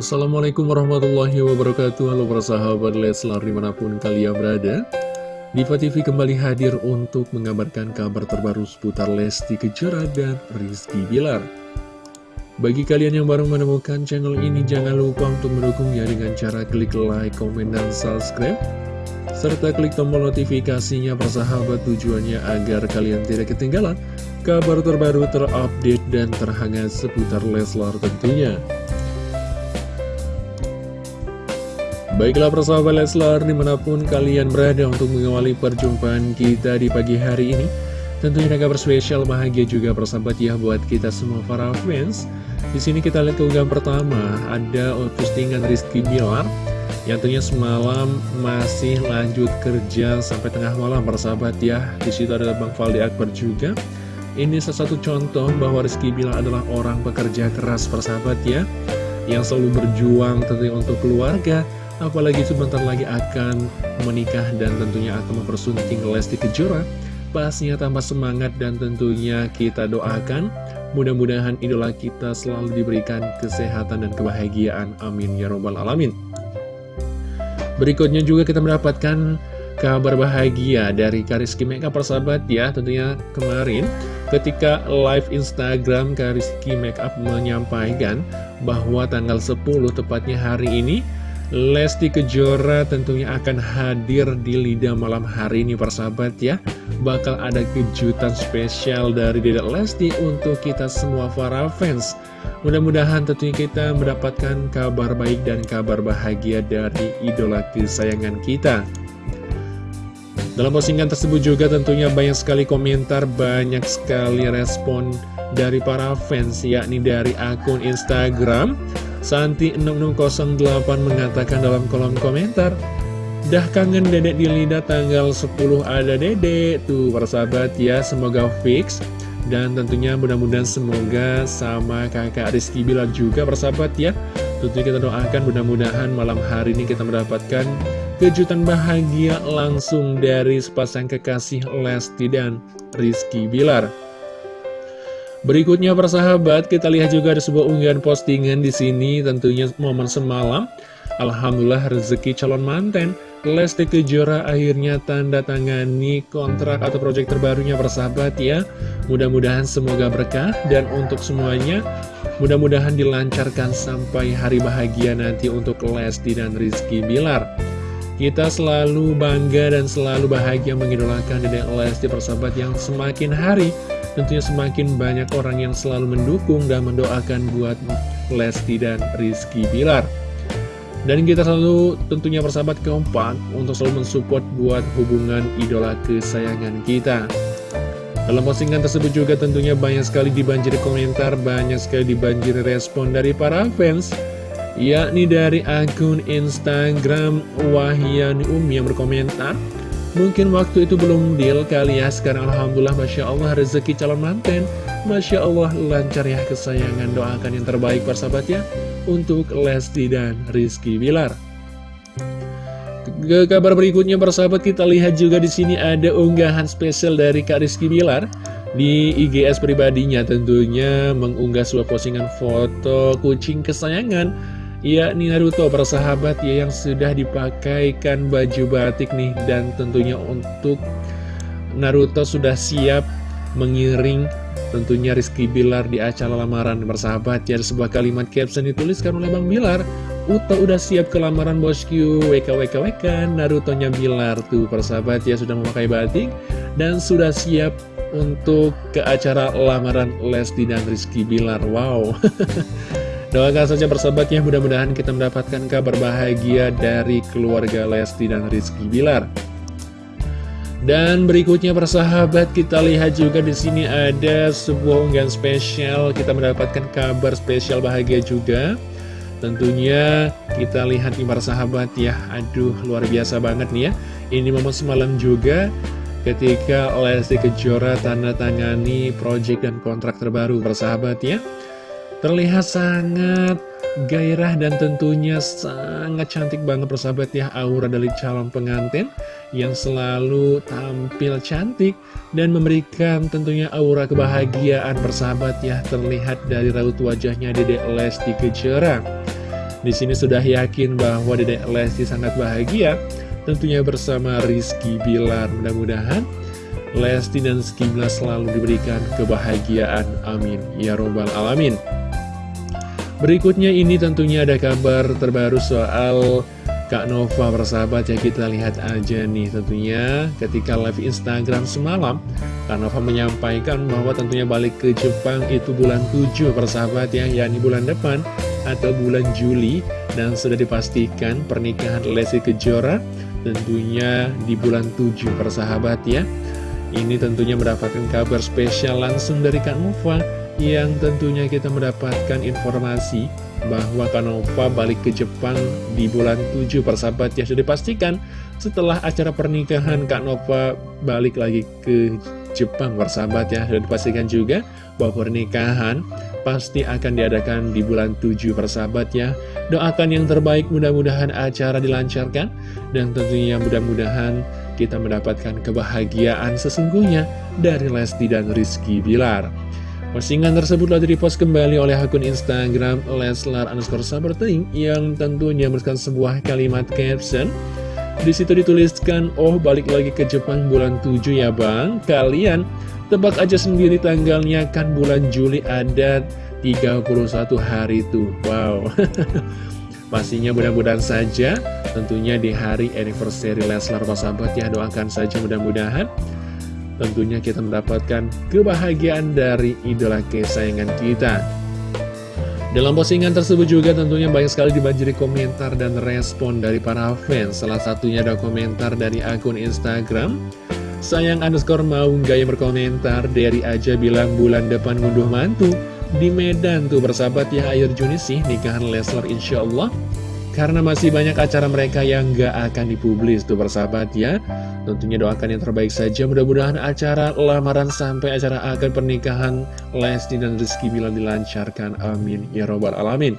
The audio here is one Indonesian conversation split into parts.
Assalamualaikum warahmatullahi wabarakatuh. Halo para sahabat Leslar di mana pun kalian berada. Diva TV kembali hadir untuk mengabarkan kabar terbaru seputar Lesti Kejora dan Rizky Bilar. Bagi kalian yang baru menemukan channel ini jangan lupa untuk mendukungnya dengan cara klik like, komen, dan subscribe. Serta klik tombol notifikasinya persahabat tujuannya agar kalian tidak ketinggalan kabar terbaru terupdate dan terhangat seputar Leslar tentunya. Baiklah persahabat Leslar di mana pun kalian berada untuk mengawali perjumpaan kita di pagi hari ini. Tentunya ada kabar spesial bahagia juga persahabat ya buat kita semua para fans. Di sini kita lihat keunggahan pertama ada postingan Rizky Bilar yang tentunya semalam masih lanjut kerja sampai tengah malam persahabat ya. Di situ ada Bang Faldi Akbar juga. Ini salah satu contoh bahwa Rizky Bilar adalah orang pekerja keras persahabat ya yang selalu berjuang tentunya untuk keluarga Apalagi sebentar lagi akan menikah dan tentunya akan mempersunting Lesti Kejora. Pastinya tambah semangat dan tentunya kita doakan. Mudah-mudahan idola kita selalu diberikan kesehatan dan kebahagiaan. Amin Ya Robbal Alamin. Berikutnya juga kita mendapatkan kabar bahagia dari Kariski Makeup persahabat ya Tentunya kemarin ketika live Instagram Kariski Makeup menyampaikan bahwa tanggal 10 tepatnya hari ini Lesti Kejora tentunya akan hadir di Lida malam hari ini persahabat ya. Bakal ada kejutan spesial dari Dedek Lesti untuk kita semua para fans. Mudah-mudahan tentunya kita mendapatkan kabar baik dan kabar bahagia dari idola kesayangan kita. Dalam postingan tersebut juga tentunya banyak sekali komentar, banyak sekali respon dari para fans yakni dari akun Instagram Santi6608 mengatakan dalam kolom komentar Dah kangen dedek di lidah tanggal 10 ada dedek Tuh persahabat ya semoga fix. Dan tentunya mudah-mudahan semoga sama kakak Rizky Bilar juga persahabat ya. Tentunya kita doakan mudah-mudahan malam hari ini kita mendapatkan kejutan bahagia langsung dari sepasang kekasih Lesti dan Rizky Bilar Berikutnya persahabat, kita lihat juga ada sebuah unggahan postingan di sini tentunya momen semalam. Alhamdulillah rezeki calon manten. Lesti Kejora akhirnya tanda tangani kontrak atau proyek terbarunya persahabat ya. Mudah-mudahan semoga berkah dan untuk semuanya mudah-mudahan dilancarkan sampai hari bahagia nanti untuk Lesti dan Rizky Bilar. Kita selalu bangga dan selalu bahagia mengidolakan Dedek Lesti persahabat yang semakin hari tentunya semakin banyak orang yang selalu mendukung dan mendoakan buat Lesti dan Rizky Bilar. Dan kita selalu tentunya persahabat keempat untuk selalu mensupport buat hubungan idola kesayangan kita. Dalam postingan tersebut juga tentunya banyak sekali dibanjiri komentar, banyak sekali dibanjiri respon dari para fans, yakni dari akun Instagram Wahyani Umi yang berkomentar, Mungkin waktu itu belum deal kali ya. Sekarang Alhamdulillah Masya Allah rezeki calon manten Masya Allah lancar ya kesayangan. Doakan yang terbaik persahabat ya Untuk Lesti dan Rizky Bilar. Ke kabar berikutnya persahabat kita lihat juga di sini ada unggahan spesial dari Kak Rizky Bilar. Di IGS pribadinya tentunya mengunggah sebuah postingan foto kucing kesayangan yakni Naruto persahabat ya yang sudah dipakaikan baju batik nih. Dan tentunya untuk Naruto sudah siap mengiring tentunya Rizky Bilar di acara lamaran persahabat ya sebuah kalimat caption dituliskan oleh Bang Bilar. Uto udah siap ke lamaran bosku WKWKWK Naruto-nya Bilar tuh persahabat ya sudah memakai batik dan sudah siap untuk ke acara lamaran Lesti dan Rizky Bilar. Wow Doakan saja persahabatnya mudah-mudahan kita mendapatkan kabar bahagia dari keluarga Lesti dan Rizky Bilar. Dan berikutnya persahabat kita lihat juga di sini ada sebuah unggahan spesial kita mendapatkan kabar spesial bahagia juga. Tentunya kita lihat nih persahabat ya, aduh luar biasa banget nih ya. Ini momen semalam juga ketika Lesti Kejora tanda tangani project dan kontrak terbaru persahabat ya. Terlihat sangat gairah dan tentunya sangat cantik banget persahabat ya aura dari calon pengantin yang selalu tampil cantik dan memberikan tentunya aura kebahagiaan persahabat ya terlihat dari raut wajahnya Dede Lesti Kejora Di sini sudah yakin bahwa Dedek Lesti sangat bahagia tentunya bersama Rizky Bilar. Mudah-mudahan Lesti dan Bilar selalu diberikan kebahagiaan. Amin. Ya Robbal Alamin. Berikutnya ini tentunya ada kabar terbaru soal Kak Nova bersahabat ya kita lihat aja nih tentunya ketika live Instagram semalam Kak Nova menyampaikan bahwa tentunya balik ke Jepang itu bulan 7 persahabat ya yakni bulan depan atau bulan Juli. Dan sudah dipastikan pernikahan Lesti Kejora tentunya di bulan 7 persahabat ya. Ini tentunya mendapatkan kabar spesial langsung dari Kak Nova yang tentunya kita mendapatkan informasi bahwa Kanova balik ke Jepang di bulan 7 persahabat ya. Sudah dipastikan setelah acara pernikahan Kak Nova balik lagi ke Jepang persahabat ya. Sudah dipastikan juga bahwa pernikahan pasti akan diadakan di bulan 7 persahabat ya. Doakan yang terbaik mudah-mudahan acara dilancarkan dan tentunya mudah-mudahan kita mendapatkan kebahagiaan sesungguhnya dari Lesti dan Rizky Bilar Postingan tersebut telah direpost kembali oleh akun Instagram Leslar underscore Saberting yang tentunya menuliskan sebuah kalimat caption. Di situ dituliskan, oh balik lagi ke Jepang bulan 7 ya bang, kalian tebak aja sendiri tanggalnya kan bulan Juli ada 31 hari tuh, wow. Pastinya mudah-mudahan saja tentunya di hari anniversary Leslar sahabat ya doakan saja mudah-mudahan tentunya kita mendapatkan kebahagiaan dari idola kesayangan kita. Dalam postingan tersebut juga tentunya banyak sekali dibanjiri komentar dan respon dari para fans. Salah satunya ada komentar dari akun Instagram. Sayang underscore mau gaya berkomentar, dari aja bilang bulan depan ngunduh mantu. Di Medan tuh bersahabat ya air Juni sih nikahan Leslar insya Allah. Karena masih banyak acara mereka yang gak akan dipublis tuh persahabat ya. Tentunya doakan yang terbaik saja. Mudah-mudahan acara lamaran sampai acara akan pernikahan Lesti dan Rizky Bila dilancarkan. Amin. Ya Robbal Alamin.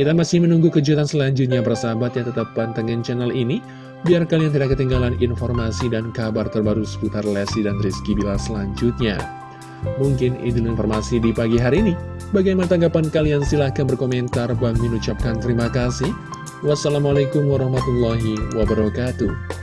Kita masih menunggu kejutan selanjutnya persahabat yang tetap pantengin channel ini. Biar kalian tidak ketinggalan informasi dan kabar terbaru seputar Lesti dan Rizky Bila selanjutnya Mungkin itu informasi di pagi hari ini Bagaimana tanggapan kalian? Silahkan berkomentar. Bang Min ucapkan terima kasih. Wassalamualaikum warahmatullahi wabarakatuh.